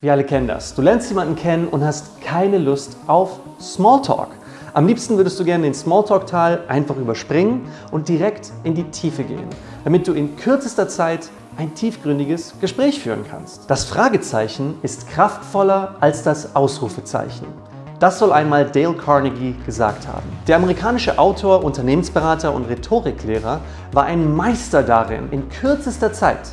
Wir alle kennen das. Du lernst jemanden kennen und hast keine Lust auf Smalltalk. Am liebsten würdest du gerne den Smalltalk-Teil einfach überspringen und direkt in die Tiefe gehen, damit du in kürzester Zeit ein tiefgründiges Gespräch führen kannst. Das Fragezeichen ist kraftvoller als das Ausrufezeichen. Das soll einmal Dale Carnegie gesagt haben. Der amerikanische Autor, Unternehmensberater und Rhetoriklehrer war ein Meister darin, in kürzester Zeit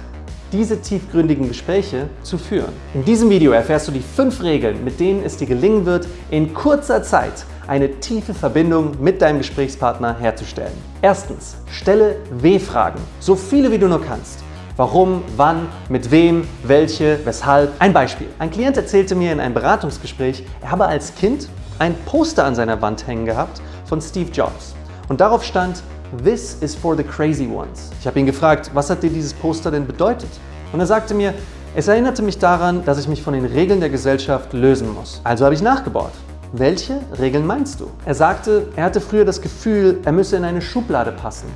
diese tiefgründigen Gespräche zu führen. In diesem Video erfährst du die fünf Regeln, mit denen es dir gelingen wird, in kurzer Zeit eine tiefe Verbindung mit deinem Gesprächspartner herzustellen. Erstens, stelle W-Fragen, so viele wie du nur kannst. Warum, wann, mit wem, welche, weshalb. Ein Beispiel. Ein Klient erzählte mir in einem Beratungsgespräch, er habe als Kind ein Poster an seiner Wand hängen gehabt von Steve Jobs. Und darauf stand, This is for the crazy ones. Ich habe ihn gefragt, was hat dir dieses Poster denn bedeutet? Und er sagte mir, es erinnerte mich daran, dass ich mich von den Regeln der Gesellschaft lösen muss. Also habe ich nachgebaut. Welche Regeln meinst du? Er sagte, er hatte früher das Gefühl, er müsse in eine Schublade passen,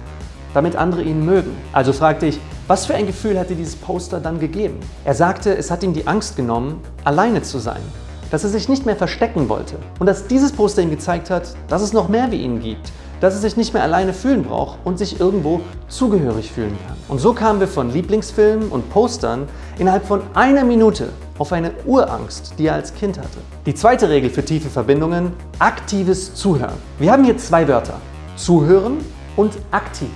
damit andere ihn mögen. Also fragte ich, was für ein Gefühl hat dir dieses Poster dann gegeben? Er sagte, es hat ihm die Angst genommen, alleine zu sein, dass er sich nicht mehr verstecken wollte und dass dieses Poster ihm gezeigt hat, dass es noch mehr wie ihn gibt, dass er sich nicht mehr alleine fühlen braucht und sich irgendwo zugehörig fühlen kann. Und so kamen wir von Lieblingsfilmen und Postern innerhalb von einer Minute auf eine Urangst, die er als Kind hatte. Die zweite Regel für tiefe Verbindungen, aktives Zuhören. Wir haben hier zwei Wörter, zuhören und aktiv.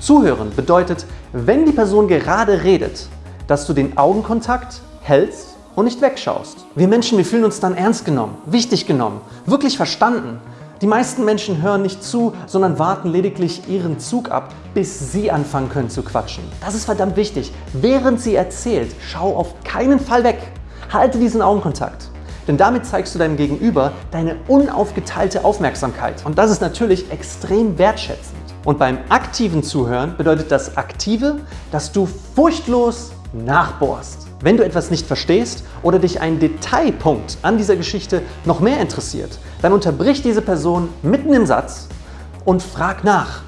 Zuhören bedeutet, wenn die Person gerade redet, dass du den Augenkontakt hältst und nicht wegschaust. Wir Menschen, wir fühlen uns dann ernst genommen, wichtig genommen, wirklich verstanden die meisten Menschen hören nicht zu, sondern warten lediglich ihren Zug ab, bis sie anfangen können zu quatschen. Das ist verdammt wichtig. Während sie erzählt, schau auf keinen Fall weg. Halte diesen Augenkontakt. Denn damit zeigst du deinem Gegenüber deine unaufgeteilte Aufmerksamkeit. Und das ist natürlich extrem wertschätzend. Und beim aktiven Zuhören bedeutet das Aktive, dass du furchtlos nachbohrst. Wenn du etwas nicht verstehst oder dich ein Detailpunkt an dieser Geschichte noch mehr interessiert, dann unterbrich diese Person mitten im Satz und frag nach.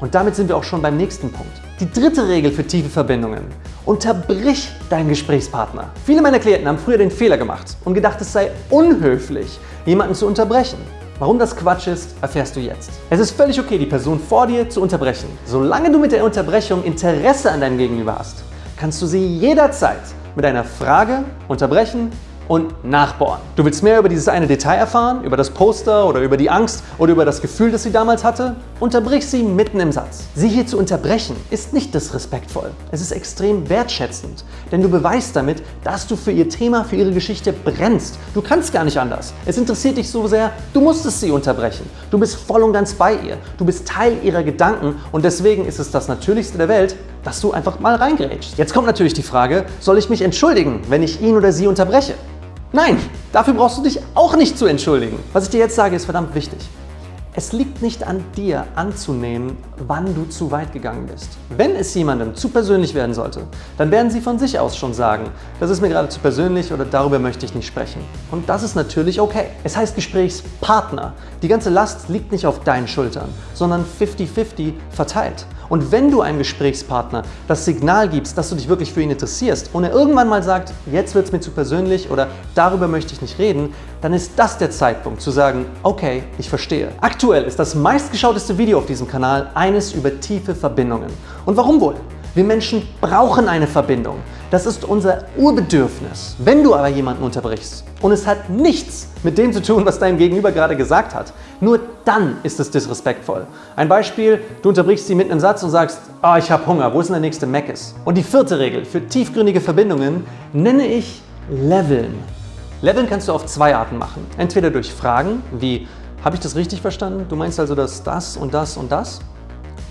Und damit sind wir auch schon beim nächsten Punkt. Die dritte Regel für tiefe Verbindungen. Unterbrich deinen Gesprächspartner. Viele meiner Klienten haben früher den Fehler gemacht und gedacht, es sei unhöflich, jemanden zu unterbrechen. Warum das Quatsch ist, erfährst du jetzt. Es ist völlig okay, die Person vor dir zu unterbrechen. Solange du mit der Unterbrechung Interesse an deinem Gegenüber hast, kannst du sie jederzeit mit einer Frage unterbrechen und nachbohren. Du willst mehr über dieses eine Detail erfahren, über das Poster oder über die Angst oder über das Gefühl, das sie damals hatte? Unterbrich sie mitten im Satz. Sie hier zu unterbrechen ist nicht disrespektvoll. Es ist extrem wertschätzend, denn du beweist damit, dass du für ihr Thema, für ihre Geschichte brennst. Du kannst gar nicht anders. Es interessiert dich so sehr, du musstest sie unterbrechen. Du bist voll und ganz bei ihr. Du bist Teil ihrer Gedanken und deswegen ist es das Natürlichste der Welt, dass du einfach mal reingrätschst. Jetzt kommt natürlich die Frage, soll ich mich entschuldigen, wenn ich ihn oder sie unterbreche? Nein, dafür brauchst du dich auch nicht zu entschuldigen. Was ich dir jetzt sage, ist verdammt wichtig. Es liegt nicht an dir anzunehmen, wann du zu weit gegangen bist. Wenn es jemandem zu persönlich werden sollte, dann werden sie von sich aus schon sagen, das ist mir gerade zu persönlich oder darüber möchte ich nicht sprechen. Und das ist natürlich okay. Es heißt Gesprächspartner. Die ganze Last liegt nicht auf deinen Schultern, sondern 50-50 verteilt. Und wenn du einem Gesprächspartner das Signal gibst, dass du dich wirklich für ihn interessierst und er irgendwann mal sagt, jetzt wird es mir zu persönlich oder darüber möchte ich nicht reden, dann ist das der Zeitpunkt zu sagen, okay, ich verstehe. Aktuell ist das meistgeschauteste Video auf diesem Kanal eines über tiefe Verbindungen. Und warum wohl? Wir Menschen brauchen eine Verbindung. Das ist unser Urbedürfnis. Wenn du aber jemanden unterbrichst und es hat nichts mit dem zu tun, was dein Gegenüber gerade gesagt hat, nur dann ist es disrespektvoll. Ein Beispiel, du unterbrichst sie mitten im Satz und sagst, oh, ich habe Hunger, wo ist denn der nächste Meckes? Und die vierte Regel für tiefgründige Verbindungen nenne ich Leveln. Leveln kannst du auf zwei Arten machen. Entweder durch Fragen wie, habe ich das richtig verstanden? Du meinst also, dass das und das und das?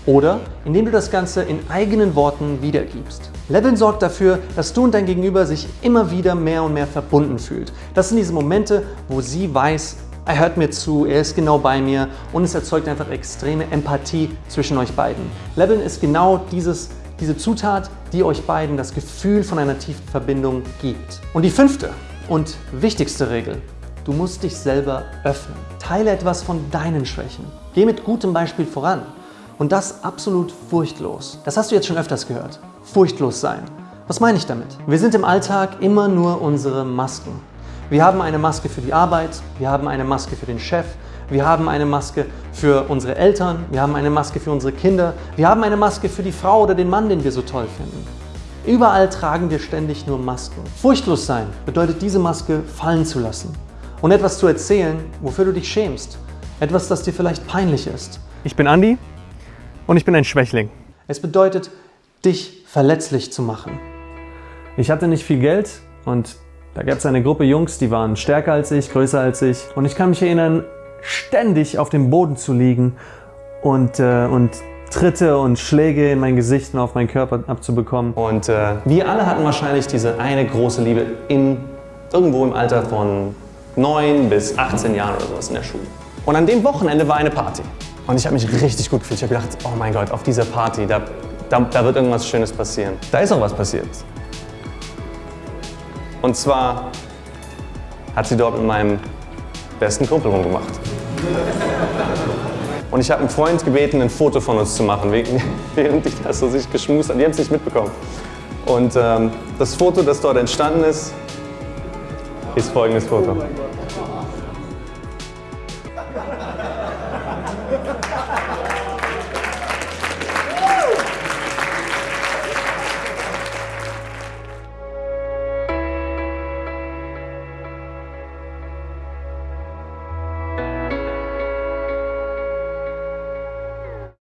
Oder indem du das Ganze in eigenen Worten wiedergibst. Leveln sorgt dafür, dass du und dein Gegenüber sich immer wieder mehr und mehr verbunden fühlt. Das sind diese Momente, wo sie weiß, er hört mir zu, er ist genau bei mir und es erzeugt einfach extreme Empathie zwischen euch beiden. Leveln ist genau dieses, diese Zutat, die euch beiden das Gefühl von einer tiefen Verbindung gibt. Und die fünfte und wichtigste Regel, du musst dich selber öffnen. Teile etwas von deinen Schwächen. Geh mit gutem Beispiel voran. Und das absolut furchtlos. Das hast du jetzt schon öfters gehört. Furchtlos sein. Was meine ich damit? Wir sind im Alltag immer nur unsere Masken. Wir haben eine Maske für die Arbeit, wir haben eine Maske für den Chef, wir haben eine Maske für unsere Eltern, wir haben eine Maske für unsere Kinder, wir haben eine Maske für die Frau oder den Mann, den wir so toll finden. Überall tragen wir ständig nur Masken. Furchtlos sein bedeutet, diese Maske fallen zu lassen und etwas zu erzählen, wofür du dich schämst. Etwas, das dir vielleicht peinlich ist. Ich bin Andi und ich bin ein Schwächling. Es bedeutet, dich verletzlich zu machen. Ich hatte nicht viel Geld und da gab es eine Gruppe Jungs, die waren stärker als ich, größer als ich. Und ich kann mich erinnern, ständig auf dem Boden zu liegen und, äh, und Tritte und Schläge in mein Gesicht und auf meinen Körper abzubekommen. Und äh, wir alle hatten wahrscheinlich diese eine große Liebe in, irgendwo im Alter von 9 bis 18 Jahren oder sowas in der Schule. Und an dem Wochenende war eine Party. Und ich habe mich richtig gut gefühlt. Ich habe gedacht, oh mein Gott, auf dieser Party, da, da, da wird irgendwas Schönes passieren. Da ist auch was passiert. Und zwar hat sie dort mit meinem besten Kumpel rumgemacht. Und ich habe einen Freund gebeten, ein Foto von uns zu machen, während ich das so sich geschmust habe. Die haben es nicht mitbekommen. Und ähm, das Foto, das dort entstanden ist, ist folgendes Foto.